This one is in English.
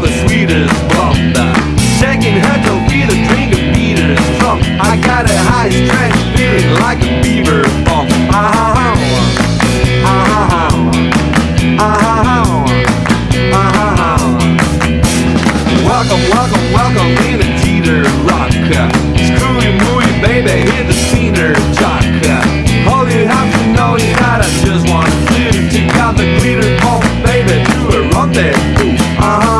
the sweetest bumper. Shaking her toe feet, a drink of Peter's trunk. I got a high stretch feeling like a beaver bump. Ah ha ha. Ah ha ha. Ah ha ha. Ah ha ha. Welcome, welcome, welcome in a teeter rock. Screwy mooey baby, hit the scener jock. All you have to know is that I just want to do. Take out the glitter, pump, baby, do a right there. Ah uh ha. -huh.